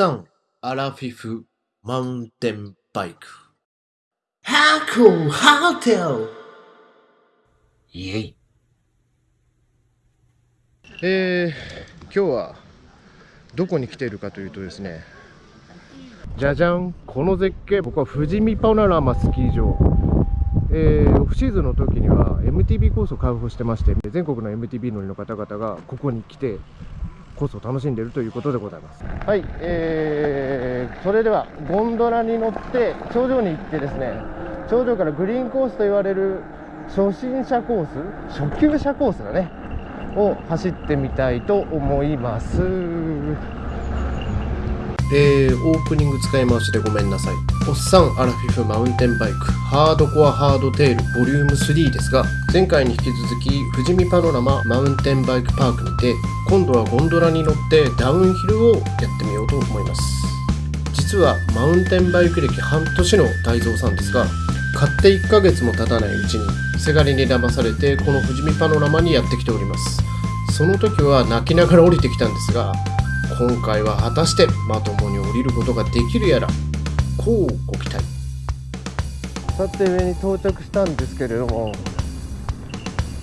っさん、アラフィフ、マウンテンバイク。ハテルイェイ。えー、今日はどこに来ているかというとですねじゃじゃんこの絶景僕は富士見パノラマスキー場えー、オフシーズンの時には MTB コースを開放してまして全国の MTB 乗りの方々がここに来てコースを楽しんでいるということでございます。はい、えー、それではゴンドラに乗って頂上に行ってですね頂上からグリーンコースと言われる初心者コース初級者コースだねを走ってみたいと思います。えー、オープニング使い回しでごめんなさい。おっさんアラフィフマウンテンバイクハードコアハードテールボリューム3ですが、前回に引き続き富士見パノラママウンテンバイクパークにて、今度はゴンドラに乗ってダウンヒルをやってみようと思います。実はマウンテンバイク歴半年の大蔵さんですが、買って1ヶ月も経たないうちに、せがれに騙されてこの富士見パノラマにやってきております。その時は泣きながら降りてきたんですが、今回は果たしてまともに降りることができるやらこうご期待。さて上に到着したんですけれども、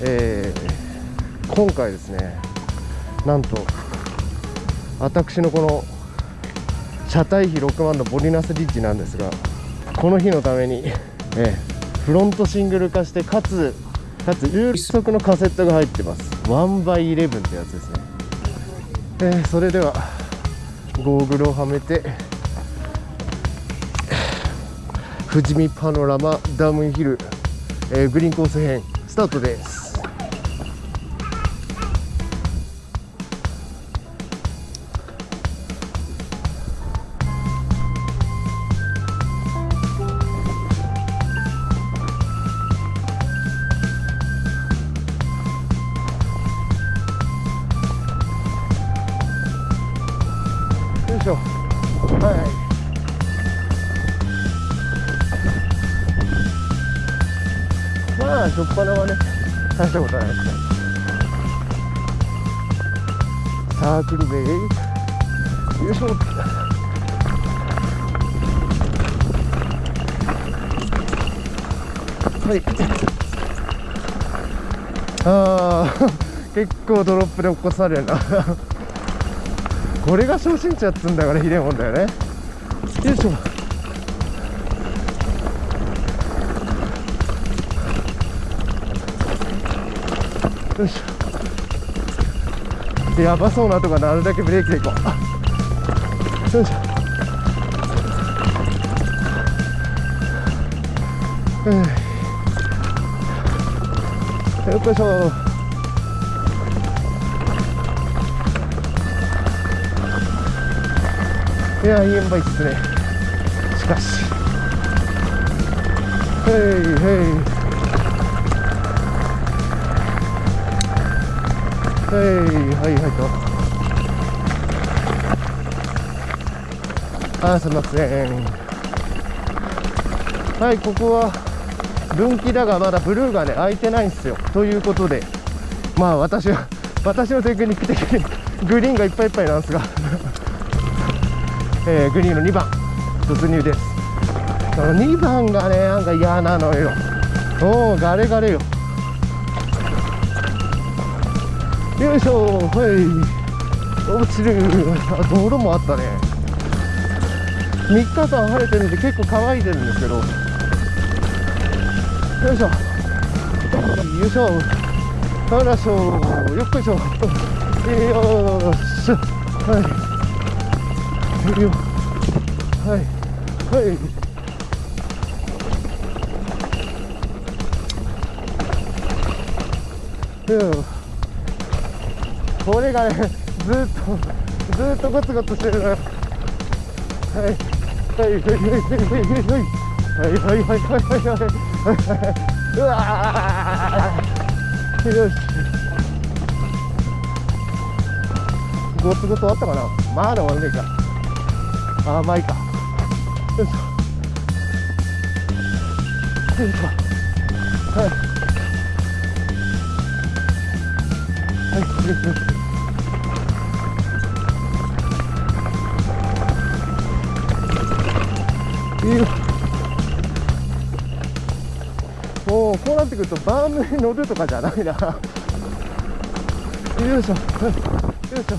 えー、今回ですねなんと私のこの車体比6万のボリナスリッジなんですがこの日のために、えー、フロントシングル化してかつかつ有速のカセットが入ってます。1x11 ってやつですね。えー、それではゴーグルをはめて富士見パノラマダムヒル、えー、グリーンコース編スタートです。サークルベイよいし。ょはいああ結構ドロップで起こされるな。これが初心者っつうんだからひでえもんだよね。よいしょよいし。ょやばそうなとかなるだけブレーキでいこう。よいしょ。よっこいしょ。いやいい塩梅っすね。しかし。へいへい。はいはいはい。とあすみません。はいここは分岐だがまだブルーがね開いてないんですよということでまあ私は私のテクニック的にグリーンがいっぱいいっぱいなんですが。えー、グリーンの2番突入です。その2番がねなんか嫌なのよ。おおガレガレよ。よいしょ。はい。落ちる。あ道路もあったね。3日間晴れてるんで結構乾いてるんですけど。よいしょ。よいしょ。よいしょ。よっこいしょ。よっしょ。はい。よはい。はい。よこれがねずっとずっとゴツゴツしてるのはい。はい。はい。はい。はい。はい。はい。はい。はい。はい。はい。はい。うわよしゴツゴツ終わったかなまだ終わんねえか甘い。かよい。しょよい。しょはい。はい。いいよもうこうなってくるとバームに乗るとかじゃないな。よいしょ。よいしょ。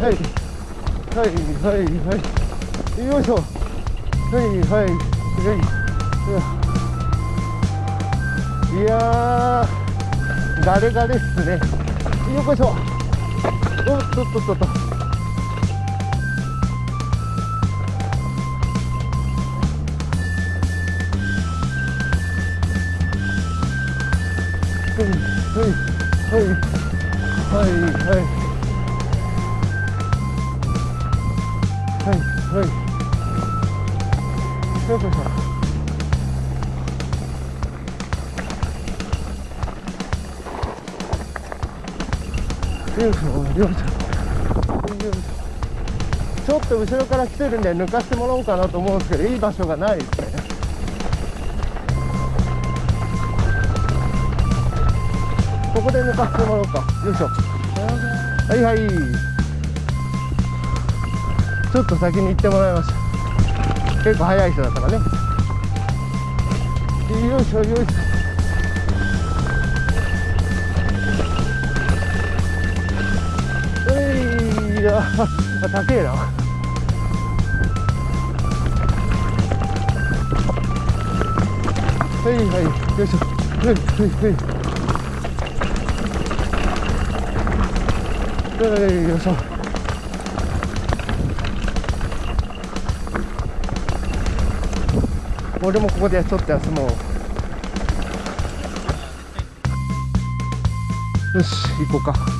はい。はいはいはい。よいしょ。はいはい。はい。いやー。ガレガレっすね。よこいしょ。おっとっとっとっと。はい。はい。はい。はい。はい。はい。よい。しょよい。しょよい。しょよい。しょちょっと後ろから来てるんで抜かしてもらおうかなと思うんですけどい。い。場所がない。ですねこで抜かしてもらおうかよいしょ。はいはい。ちょっと先に行ってもらいました。結構早い人だからね。よいしょよいしょ。えいや高えな。はいはい。よいしょ。はいはいはいよいしょ。俺もここでちょっと休もう。よし行こうか。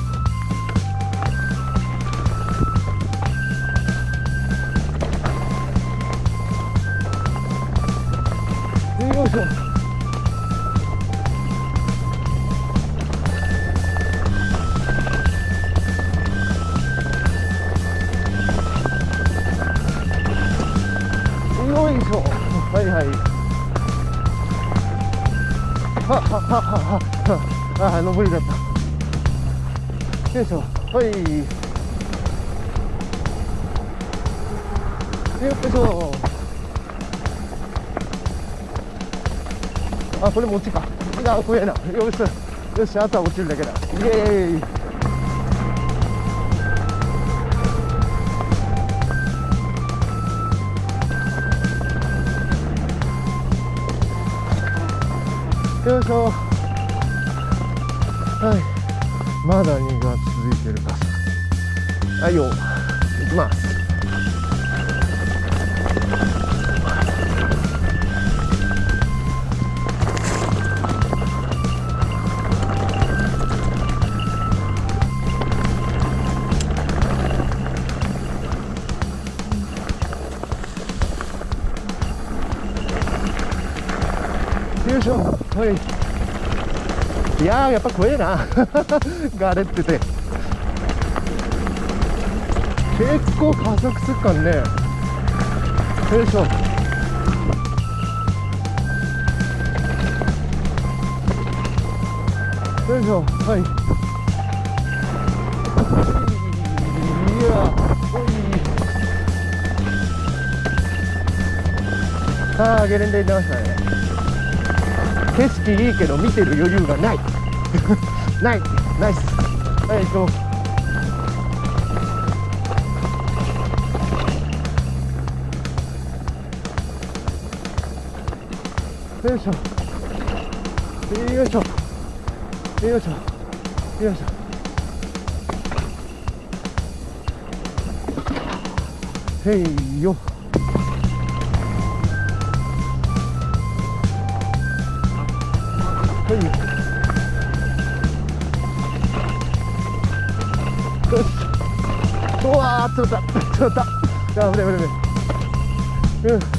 はい。よっしょあこれ餅か。あ怖えな。よし。よしあとは落ちるだけだ。イエーイ。よいしょ。はい。まだ2が続いてるかさはいよ行きますよいしょ。はい。いやーやっぱ怖えな。ガレってて結構加速すっかんね。よいしょ。よいしょ。はい。いやおい。ああゲレンデに出ましたね。景色いいけど見てる余裕がない。ない。ナイス。はい行こう。よいしょ。よいしょ。よいしょ。よいしょ。へいよ。はいよ。しうわー釣れた釣れたあ危ない危ない危ないうん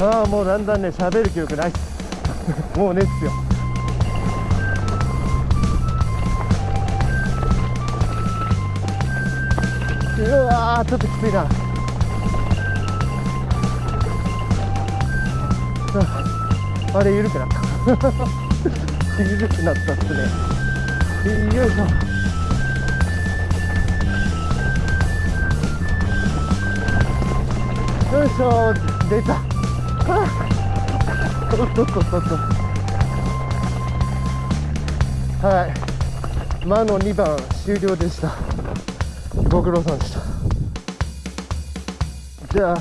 ああもうだんだんね喋る記憶ない。っ すもうねっすよ。うわーちょっときついな。あれ緩くなった。緩くなったっすね。よいしょ。よいしょ出た。おっとっとっとっとはい。魔の2番終了でした。ご苦労さんでした。じゃあ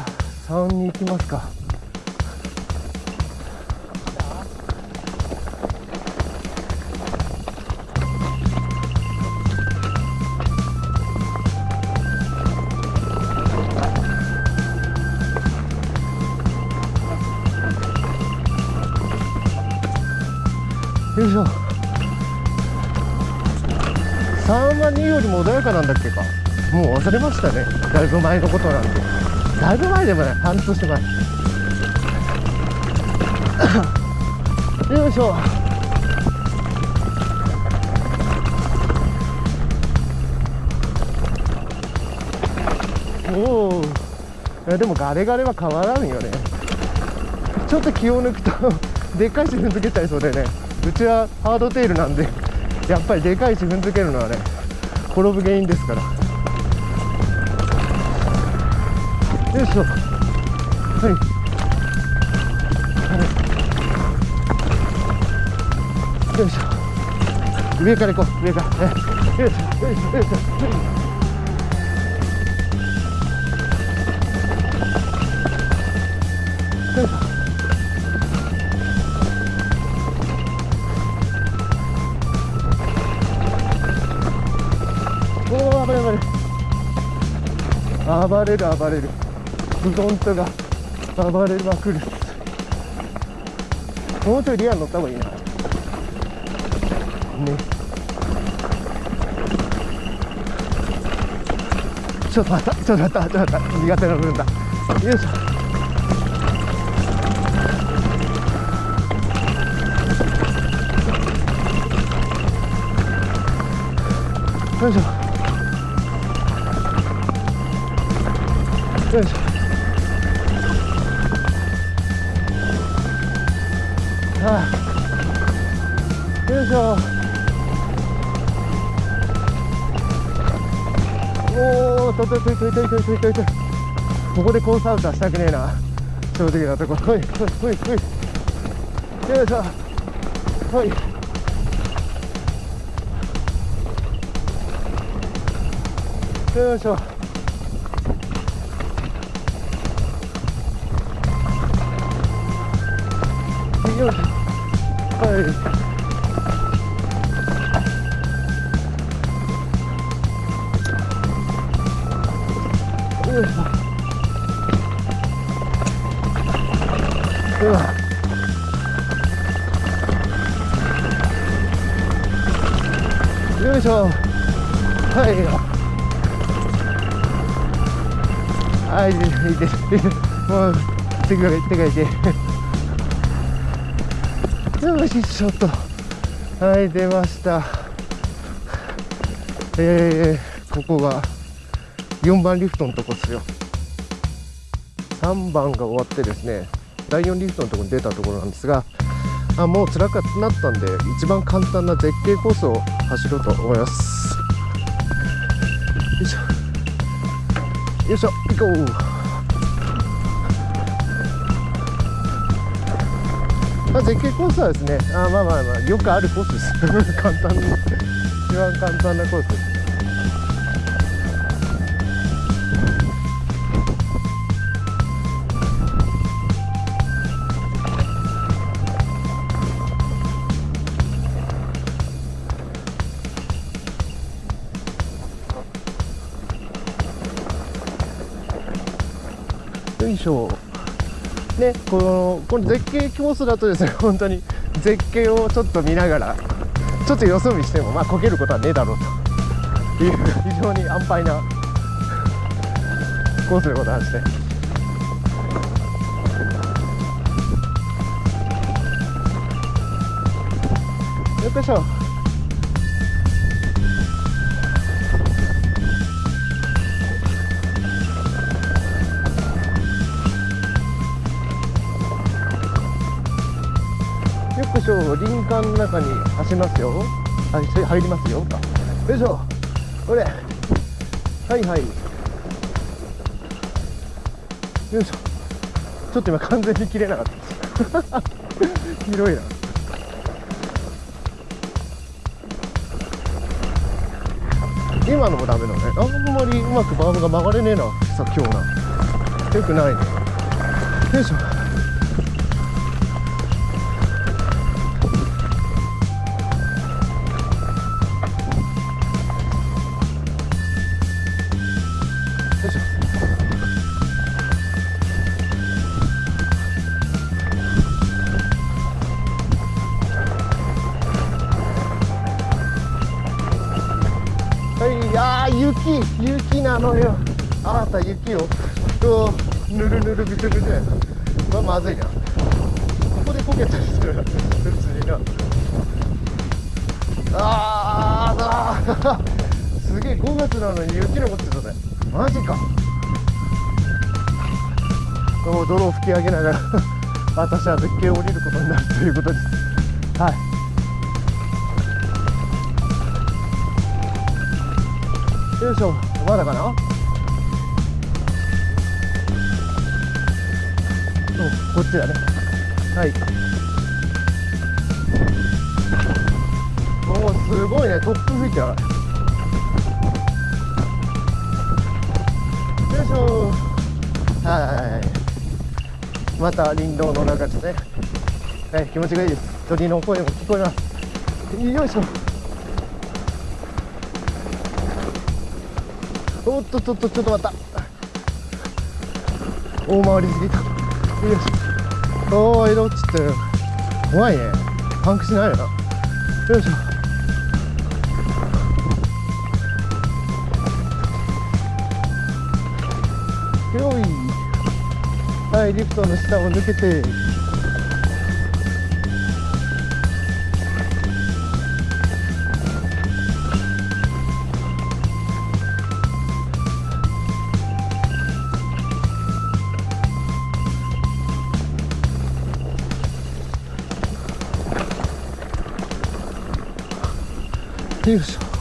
3に行きますか。よいしょ3は2よりも穏やかなんだっけか。もう忘れましたね。だいぶ前のことなんでだいぶ前でもない。半年前。よいしょ。おおいやでもガレガレは変わらんよね。ちょっと気を抜くと でっかいし踏んづけちゃいそうでね。うちはハードテールなんで やっぱりでかいし踏んづけるのはね転ぶ原因ですから。よいしょ。はい。よいしょ。上から行こう。上から。よいしょ。よいしょ。よいしょ。はい。しょよいしょ。暴れる暴れる。フロントが暴れまくる。もうちょいリア乗った方がいいな。ね。ちょっと待ったちょっと待ったちょっと待った。苦手な部分だ。よいしょ。よいしょ。よいしょ。ああよいしょおおとととととととととここでコースアウトはしたくねえな正直なところほいほいほいほいよいしょほいよいしょ 여기 아이. 으아. 여기서 아이고 아 이제 이제 뭐 등급일 때가 이제 よし、ちょっと。はい、出ました。えー、ここが4番リフトのとこっすよ。3番が終わってですね、第4リフトのとこに出たところなんですが、あもう辛くなったんで、一番簡単な絶景コースを走ろうと思います。よいしょ。よいしょ行こうまあ、絶景コースはですねあまあまあまあよくあるコースです。簡単。に一番簡単なコースです。よいしょ。ねこのこの絶景コースだとですね 本当に絶景をちょっと見ながらちょっとよそ見してもまあこけることはねえだろうと。いう非常に安牌なコースでございまして。よっこいしょ。よっこいしょ林間の中に走りますよ。はい入りますよ。よいしょ。これ。はいはい。よいしょ。ちょっと今完全に切れなかった広 いな。今のもダメだね。あんまりうまくバームが曲がれねえなさ今日な。よくないね。よいしょ。いあー雪雪なのよ。あなた雪をうわぬるぬるぐちゅぐちゅや。まあまずいな。ここでこけたりするな普通にな。あーあーすげえ5月なのに雪残ってたねマジか。もう泥を吹き上げながら私は絶景を降りることになるということです。はい。よいしょまだかな？こっちだね。はい。おおすごいね。突風吹いてやがるよいしょはい。また林道の中ですね。はい気持ちがいいです。鳥の声も聞こえます。よいしょ。おっとっとっとちょっと待った。大回りすぎた。よし。ょお色落ちてる。怖いね。パンクしないよなよいしょ。よい。はいリフトの下を抜けて。よいしょ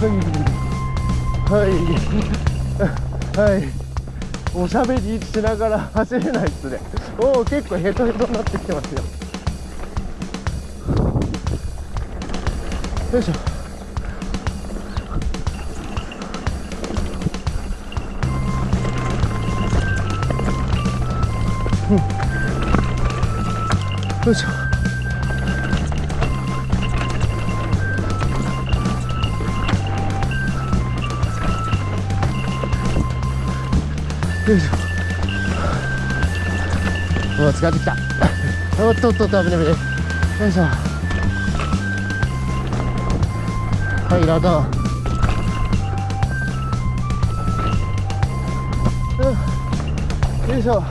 はい。はいはいおしゃべりしながら走れないっすね。おお結構ヘトヘトになってきてますよよ。いしょうんよいしょ。よいしょ。もう疲れてきた。おっとっとっと危ない危ない。よいしょ。はいラダーよいしょ。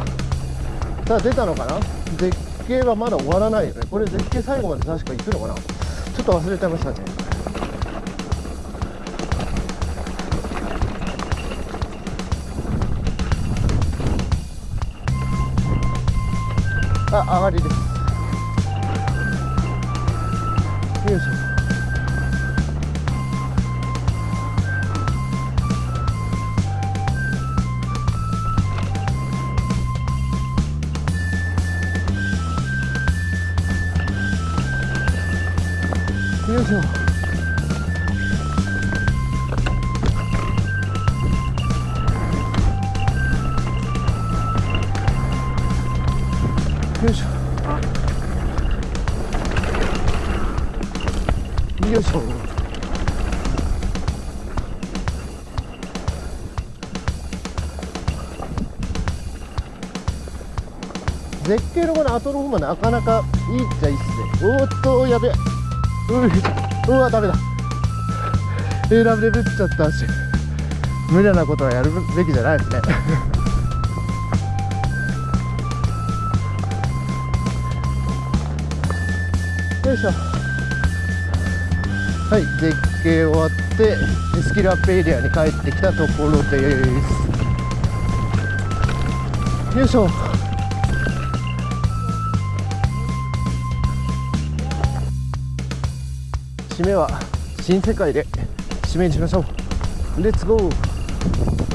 さあ出たのかな？絶景はまだ終わらないよね。これ絶景最後まで確か行くのかな？ちょっと忘れてましたね。あ上がりですよいしょよいしょ。後の方までなかなかいいっちゃいいっすね。おっとやべ。ううわダメだ。選べぶっちゃったし。無駄なことはやるべきじゃないですね。よいしょ。はい絶景終わってスキルアップエリアに帰ってきたところです。よいしょ。締めは新世界で締めにしましょう。レッツゴー。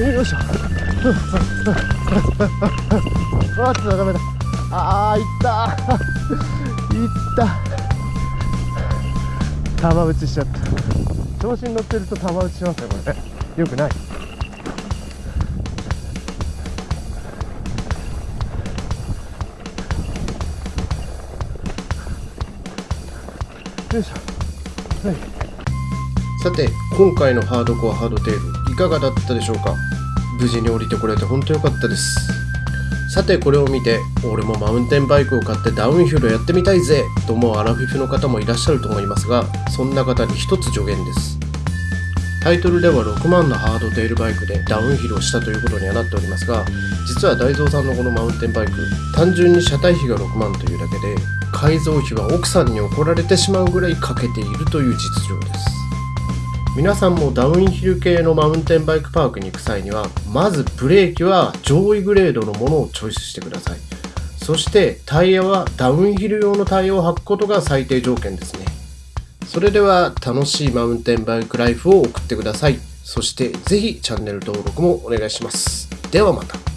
よいしょ。あっとダメだ。あいったいった玉打ちしちゃった。調子に乗ってると玉打ちしますねこれよくない。よいしょ。はい。さて今回のハードコアハードテール。かがだったでしょうか？無事に降りてこれて本当良かったです。さてこれを見て俺もマウンテンバイクを買ってダウンヒルやってみたいぜと思うアラフィフの方もいらっしゃると思いますがそんな方に一つ助言です。タイトルでは6万のハードテールバイクでダウンヒルをしたということにはなっておりますが実は大蔵さんのこのマウンテンバイク単純に車体費が6万というだけで改造費は奥さんに怒られてしまうぐらいかけているという実情です。皆さんもダウンヒル系のマウンテンバイクパークに行く際にはまずブレーキは上位グレードのものをチョイスしてください。そしてタイヤはダウンヒル用のタイヤを履くことが最低条件ですね。それでは楽しいマウンテンバイクライフを送ってください。そしてぜひチャンネル登録もお願いします。ではまた。